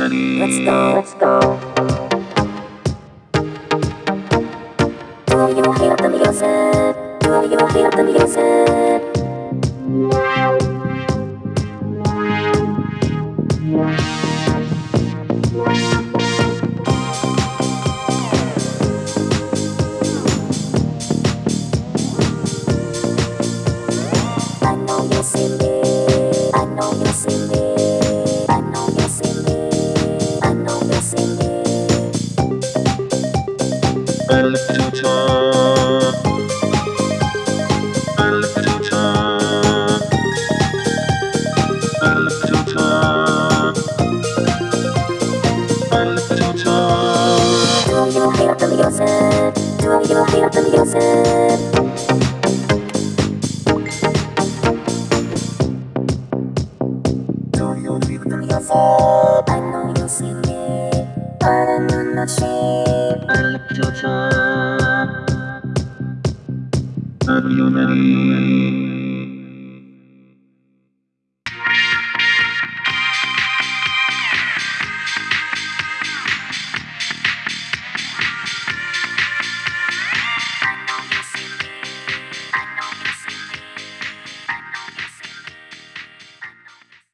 Let's go, let's go. Do you hear the music? Do you hear the music? I know you see. Do you. hear them yourself? Do you hear them yourself? I know you see me, but I'm not. Al-Tufa Al-Yunani